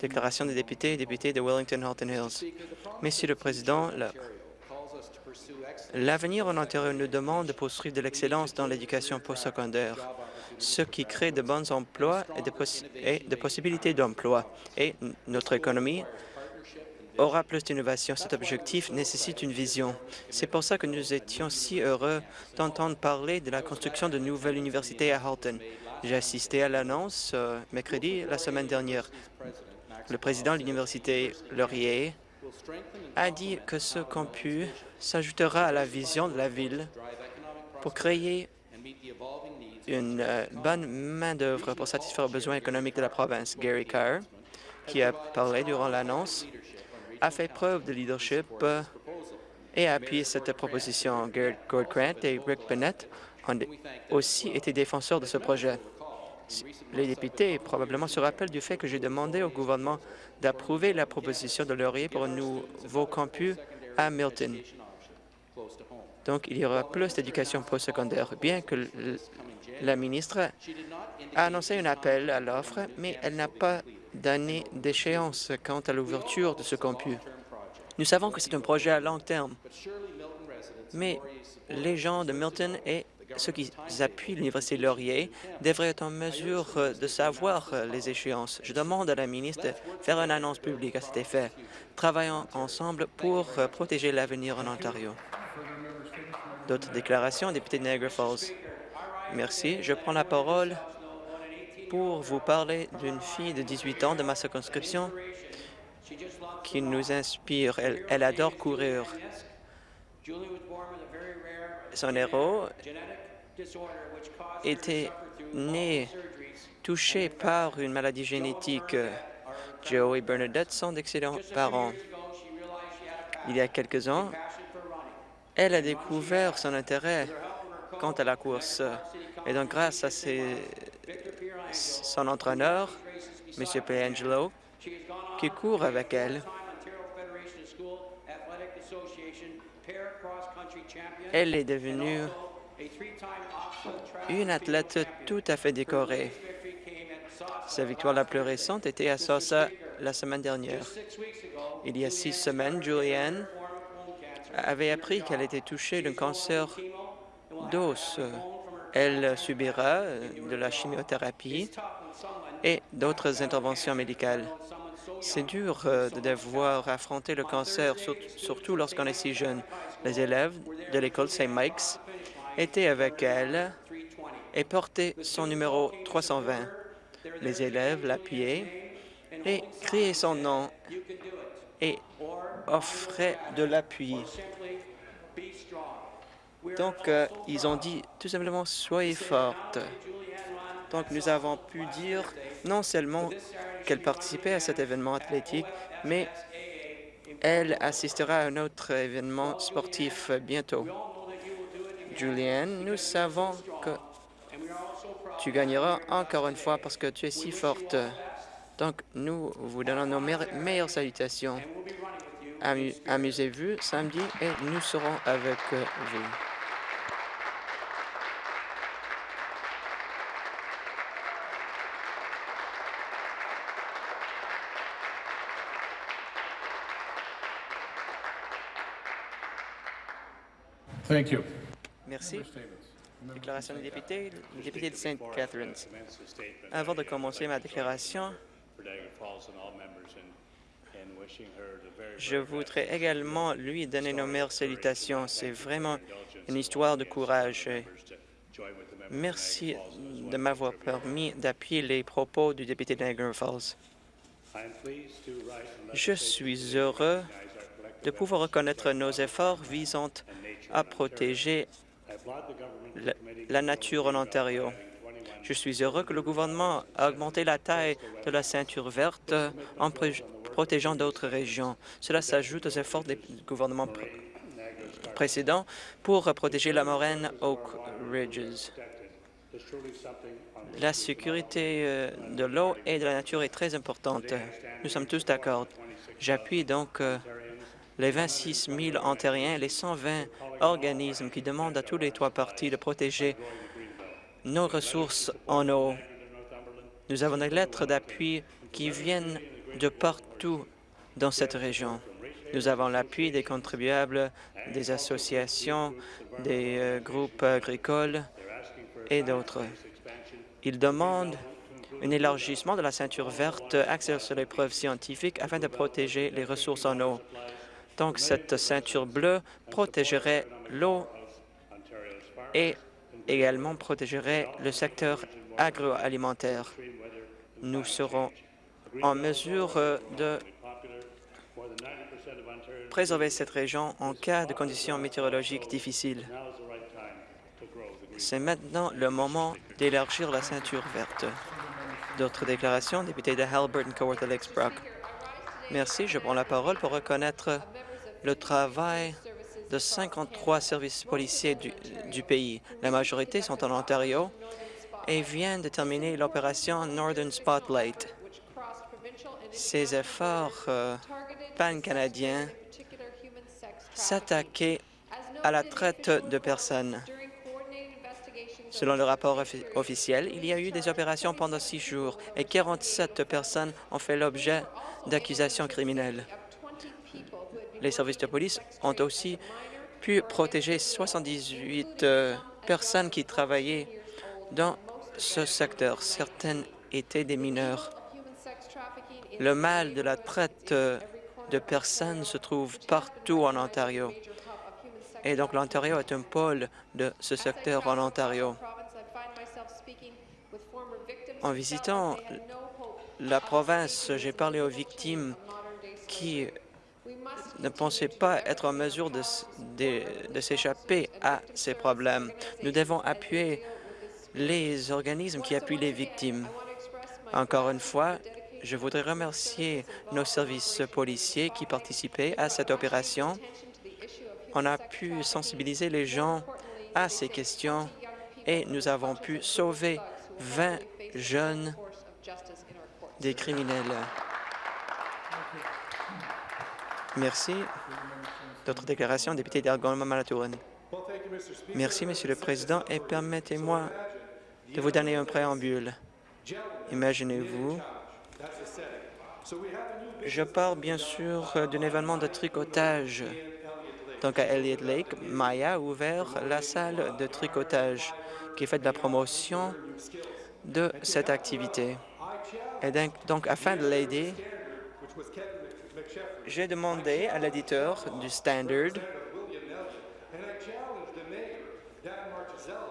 Déclaration des députés et députés de Wellington-Halton Hills. Monsieur le Président, l'avenir en Ontario nous demande de poursuivre de l'excellence dans l'éducation postsecondaire, ce qui crée de bons emplois et de, et possibilités d'emploi. Et notre économie aura plus d'innovation. Cet objectif nécessite une vision. C'est pour ça que nous étions si heureux d'entendre parler de la construction de nouvelles universités à Halton. J'ai assisté à l'annonce euh, mercredi la semaine dernière. Le président de l'Université Laurier a dit que ce campus s'ajoutera à la vision de la ville pour créer une euh, bonne main-d'œuvre pour satisfaire aux besoins économiques de la province. Gary Carr, qui a parlé durant l'annonce, a fait preuve de leadership euh, et a appuyé cette proposition. Gord Grant et Rick Bennett ont aussi été défenseurs de ce projet. Les députés probablement se rappellent du fait que j'ai demandé au gouvernement d'approuver la proposition de Laurier pour un nouveau campus à Milton. Donc, il y aura plus d'éducation postsecondaire. Bien que la ministre a annoncé un appel à l'offre, mais elle n'a pas d'année d'échéance quant à l'ouverture de ce campus. Nous savons que c'est un projet à long terme, mais les gens de Milton et ceux qui appuient l'Université Laurier devraient être en mesure de savoir les échéances. Je demande à la ministre de faire une annonce publique à cet effet. Travaillons ensemble pour protéger l'avenir en Ontario. D'autres déclarations, député de Niagara Falls? Merci. Je prends la parole pour vous parler d'une fille de 18 ans de ma circonscription qui nous inspire. Elle, adore courir. Son héros était né touché par une maladie génétique. Joe et Bernadette sont d'excellents parents. Il y a quelques ans, elle a découvert son intérêt quant à la course. Et donc, grâce à son entraîneur, M. Piangelo, qui court avec elle. Elle est devenue une athlète tout à fait décorée. Sa victoire la plus récente était à Sosa la semaine dernière. Il y a six semaines, Julianne avait appris qu'elle était touchée d'un cancer d'os elle subira de la chimiothérapie et d'autres interventions médicales. C'est dur euh, de devoir affronter le cancer, surtout lorsqu'on est si jeune. Les élèves de l'école St. Mike's étaient avec elle et portaient son numéro 320. Les élèves l'appuyaient et criaient son nom et offraient de l'appui. Donc, euh, ils ont dit tout simplement « soyez forte ». Donc, nous avons pu dire non seulement qu'elle participait à cet événement athlétique, mais elle assistera à un autre événement sportif bientôt. Julianne, nous savons que tu gagneras encore une fois parce que tu es si forte. Donc, nous vous donnons nos meilleures salutations. Amusez-vous samedi et nous serons avec vous. Merci. Déclaration des députés, député de St. Catharines. Avant de commencer ma déclaration, je voudrais également lui donner nos meilleures salutations. C'est vraiment une histoire de courage. Merci de m'avoir permis d'appuyer les propos du député de Niagara Falls. Je suis heureux de pouvoir reconnaître nos efforts visant à protéger la, nature en Ontario. Je suis heureux que le gouvernement a augmenté la taille de la ceinture verte en protégeant d'autres régions. Cela s'ajoute aux efforts des gouvernements précédents pour protéger la moraine Oak Ridges. La sécurité euh, de l'eau et de la nature est très importante. Nous sommes tous d'accord. J'appuie donc euh, les 26 000 Ontariens et les 120 organismes qui demandent à tous les trois partis de protéger nos ressources en eau. Nous avons des lettres d'appui qui viennent de partout dans cette région. Nous avons l'appui des contribuables, des associations, des euh, groupes agricoles et d'autres. Ils demandent un élargissement de la ceinture verte axée sur les preuves scientifiques afin de protéger les ressources en eau. Donc, cette ceinture bleue protégerait l'eau et également protégerait le secteur agroalimentaire. Nous serons en mesure de préserver cette région en cas de conditions météorologiques difficiles. C'est maintenant le moment d'élargir la ceinture verte. D'autres déclarations, député de Halbert Kawartha Lakes Brock. Merci. Je prends la parole pour reconnaître le travail de 53 services policiers du, pays. La majorité sont en Ontario et viennent de terminer l'opération Northern Spotlight. Ces efforts euh, pan-canadiens s'attaquaient à la traite de personnes. Selon le rapport officiel, il y a eu des opérations pendant six jours et 47 personnes ont fait l'objet d'accusations criminelles. Les services de police ont aussi pu protéger 78 euh, personnes qui travaillaient dans ce secteur. Certaines étaient des mineurs. Le mal de la traite euh, de personnes se trouve partout en Ontario. Et donc l'Ontario est un pôle de ce secteur en Ontario. En visitant la province, j'ai parlé aux victimes qui ne pensaient pas être en mesure de, s'échapper à ces problèmes. Nous devons appuyer les organismes qui appuient les victimes. Encore une fois, je voudrais remercier nos services policiers qui participaient à cette opération on a pu sensibiliser les gens à ces questions et nous avons pu sauver 20 jeunes des criminels. Merci. D'autres déclarations, député d'Algonquin-Manitoulin. Merci, Monsieur le Président, et permettez-moi de vous donner un préambule. Imaginez-vous, je parle bien sûr d'un événement de tricotage donc, à Elliott Lake, Maya a ouvert la salle de tricotage qui fait de la promotion de cette activité. Et donc, afin de l'aider, j'ai demandé à l'éditeur du Standard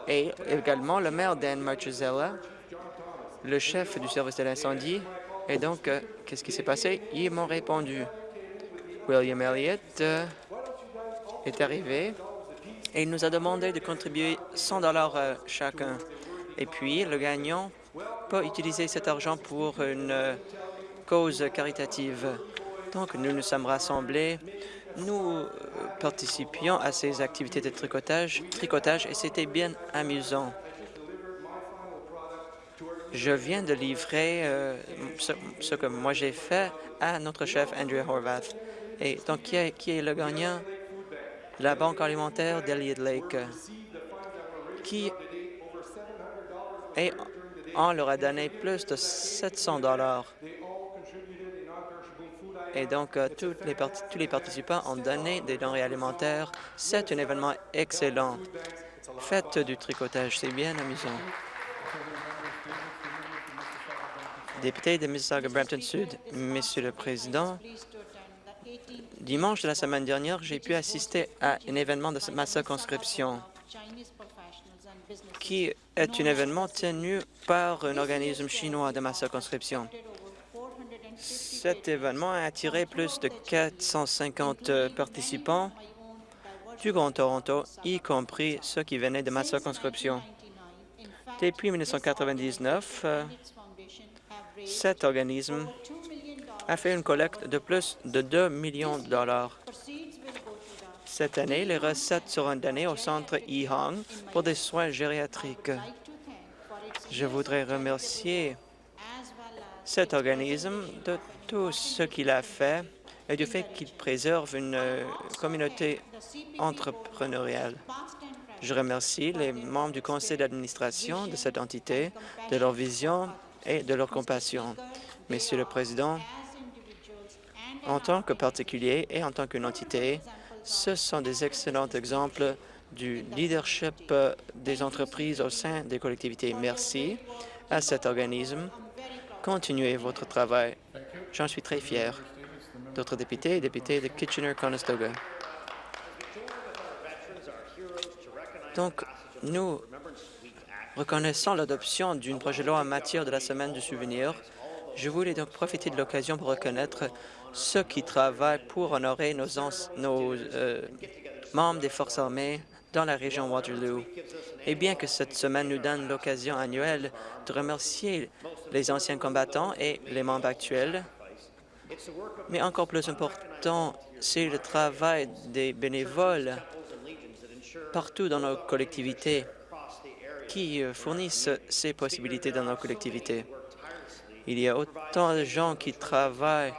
et également le maire Dan Marchesella, le chef du service de l'incendie. Et donc, euh, qu'est-ce qui s'est passé? Ils m'ont répondu. William Elliott euh, est arrivé et il nous a demandé de contribuer 100 dollars euh, chacun. Et puis, le gagnant peut utiliser cet argent pour une euh, cause caritative. Donc, nous nous sommes rassemblés, nous euh, participions à ces activités de tricotage, tricotage et c'était bien amusant. Je viens de livrer ce, que moi j'ai fait à notre chef Andrew Horvath. Et donc, qui est, qui est le gagnant? La Banque alimentaire d'Elliott Lake, qui et on leur a donné plus de 700 dollars. Et donc, euh, tous les participants ont donné des denrées alimentaires. C'est un événement excellent. Faites du tricotage, c'est bien amusant. Député de Mississauga-Brampton Sud, Monsieur le Président, Dimanche de la semaine dernière, j'ai pu assister à un événement de ma circonscription qui est un événement tenu par un organisme chinois de ma circonscription. Cet événement a attiré plus de 450 participants du Grand Toronto, y compris ceux qui venaient de ma circonscription. Depuis 1999, euh, cet organisme a fait une collecte de plus de 2 millions de dollars. Cette année, les recettes seront données au centre Hong pour des soins gériatriques. Je voudrais remercier cet organisme de tout ce qu'il a fait et du fait qu'il préserve une communauté entrepreneuriale. Je remercie les membres du conseil d'administration de cette entité, de leur vision et de leur compassion. Monsieur le Président, en tant que particulier et en tant qu'une entité, ce sont des excellents exemples du leadership des entreprises au sein des collectivités. Merci à cet organisme. Continuez votre travail. J'en suis très fier. D'autres députés députés de Kitchener-Conestoga. Donc, nous reconnaissons l'adoption d'une projet de loi en matière de la Semaine du souvenir. Je voulais donc profiter de l'occasion pour reconnaître ceux qui travaillent pour honorer nos, euh, membres des Forces armées dans la région Waterloo. Et bien que cette semaine nous donne l'occasion annuelle de remercier les anciens combattants et les membres actuels, mais encore plus important, c'est le travail des bénévoles partout dans nos collectivités qui euh, fournissent ces possibilités dans nos collectivités. Il y a autant de gens qui travaillent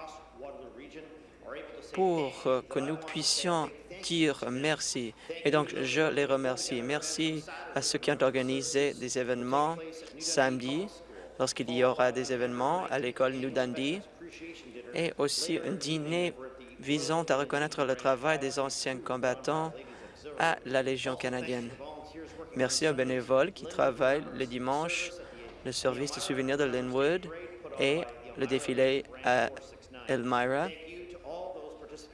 pour euh, que nous puissions dire merci. Et donc, je les remercie. Merci à ceux qui ont organisé des événements samedi, lorsqu'il y aura des événements à l'école New Dundee, et aussi un dîner visant à reconnaître le travail des anciens combattants à la Légion canadienne. Merci aux bénévoles qui travaillent le dimanche, le service de souvenirs de Linwood et le défilé à Elmira.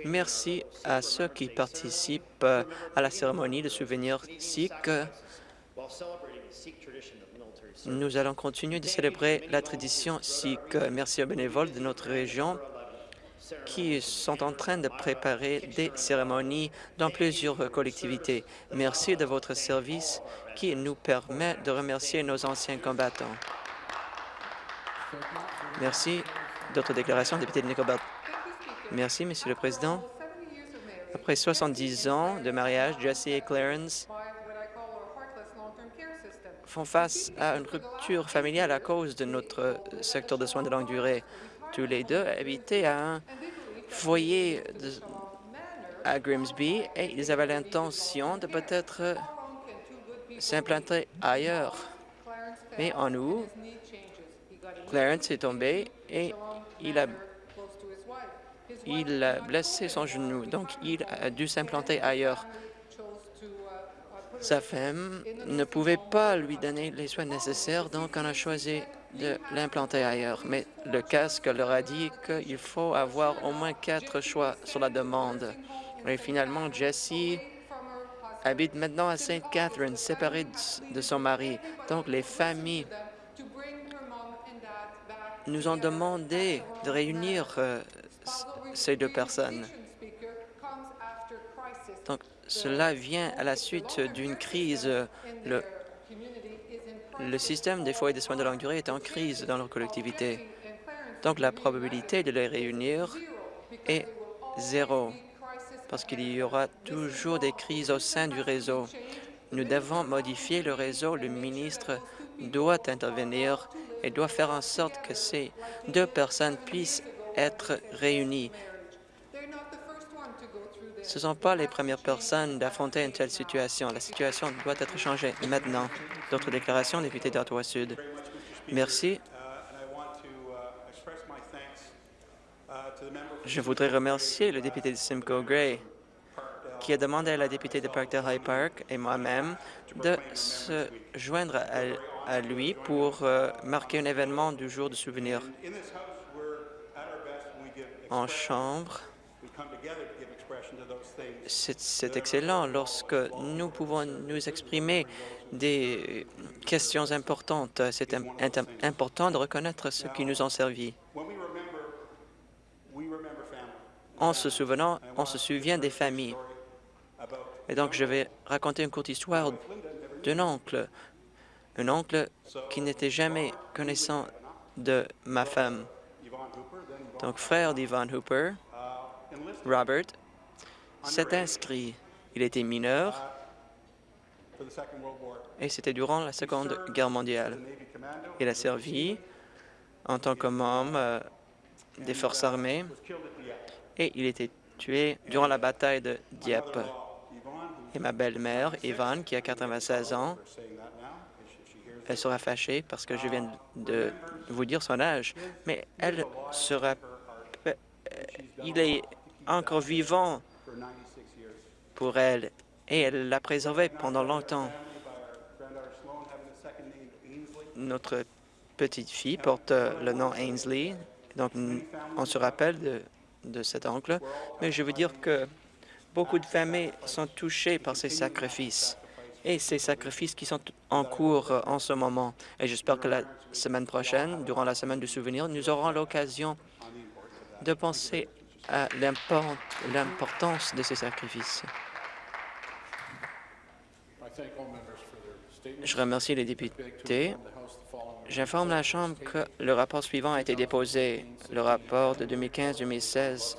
Merci à ceux qui participent à la cérémonie de souvenirs sikh. Nous allons continuer de célébrer la tradition sikh. Merci aux bénévoles de notre région qui sont en train de préparer des cérémonies dans plusieurs collectivités. Merci de votre service qui nous permet de remercier nos anciens combattants. Merci. D'autres déclarations, député de Nicobert. Merci, Monsieur le Président. Après 70 ans de mariage, Jesse et Clarence font face à une rupture familiale à cause de notre secteur de soins de longue durée. Tous les deux habitaient à un foyer à Grimsby et ils avaient l'intention de peut-être s'implanter ailleurs. Mais en août, Clarence est tombé et il a, blessé son genou, donc il a dû s'implanter ailleurs. Sa femme ne pouvait pas lui donner les soins nécessaires, donc on a choisi de l'implanter ailleurs. Mais le casque leur a dit qu'il faut avoir au moins quatre choix sur la demande. Et finalement, Jessie habite maintenant à St. Catherine, séparée de son mari. Donc, les familles nous ont demandé de réunir euh, ces deux personnes. Donc, cela vient à la suite d'une crise. Le, le système des foyers de soins de longue durée est en crise dans leur collectivité. Donc, la probabilité de les réunir est zéro, parce qu'il y aura toujours des crises au sein du réseau. Nous devons modifier le réseau. Le ministre doit intervenir et doit faire en sorte que ces deux personnes puissent être réunies. Ce ne sont pas les premières personnes d'affronter une telle situation. La situation doit être changée maintenant. D'autres déclarations, député d'Ottawa-Sud. Merci. Je voudrais remercier le député de Simcoe Gray qui a demandé à la députée de Parkdale High Park et moi-même de se joindre à, lui pour euh, marquer un événement du jour de souvenir. En chambre, c'est excellent lorsque nous pouvons nous exprimer des questions importantes. C'est important de reconnaître ce qui nous ont servi. En se souvenant, on se souvient des familles. Et donc, je vais raconter une courte histoire d'un oncle, un oncle qui n'était jamais connaissant de ma femme. Donc, frère d'Ivan Hooper, Robert, s'est inscrit. Il était mineur et c'était durant la Seconde Guerre mondiale. Il a servi en tant que membre euh, des forces armées et il était tué durant la bataille de Dieppe. Et ma belle-mère, Yvonne, qui a 96 ans, elle sera fâchée parce que je viens de vous dire son âge, mais elle sera... euh, Il est encore vivant pour elle et elle l'a préservé pendant longtemps. Notre petite fille porte le nom Ainsley, donc on se rappelle de, de cet oncle, mais je veux dire que beaucoup de familles sont touchées par ces sacrifices et ces sacrifices qui sont en cours euh, en ce moment. Et j'espère que la semaine prochaine, durant la semaine du souvenir, nous aurons l'occasion de penser à l'import- l'importance de ces sacrifices. Je remercie les députés. J'informe la Chambre que le rapport suivant a été déposé, le rapport de 2015-2016